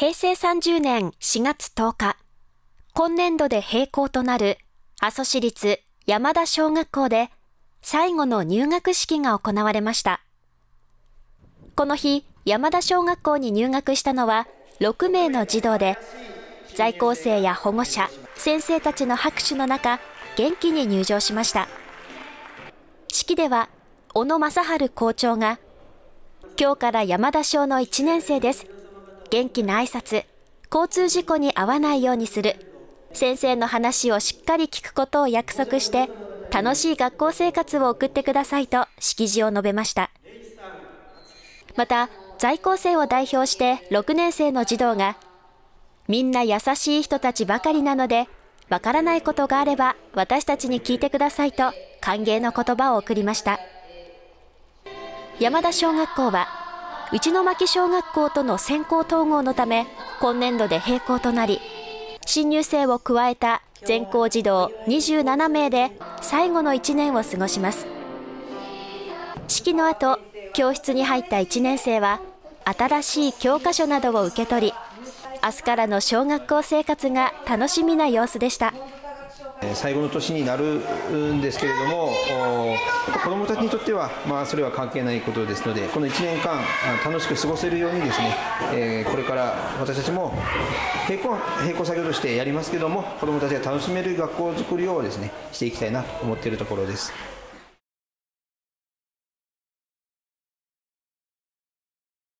平成30年4月10日、今年度で閉校となる阿蘇市立山田小学校で最後の入学式が行われました。この日、山田小学校に入学したのは6名の児童で、在校生や保護者、先生たちの拍手の中、元気に入場しました。式では、小野正治校長が、今日から山田小の1年生です。元気な挨拶、交通事故に遭わないようにする、先生の話をしっかり聞くことを約束して、楽しい学校生活を送ってくださいと式辞を述べました。また、在校生を代表して6年生の児童が、みんな優しい人たちばかりなので、わからないことがあれば私たちに聞いてくださいと歓迎の言葉を送りました。山田小学校は内巻小学校との先行統合のため、今年度で閉校となり、新入生を加えた全校児童27名で最後の1年を過ごします。式の後、教室に入った1年生は、新しい教科書などを受け取り、明日からの小学校生活が楽しみな様子でした。最後の年になるんですけれども子どもたちにとっては、まあ、それは関係ないことですのでこの1年間楽しく過ごせるようにですね、えこれから私たちも並行並行作業としてやりますけども子どもたちが楽しめる学校づくりをですねしていきたいなと思っているところです。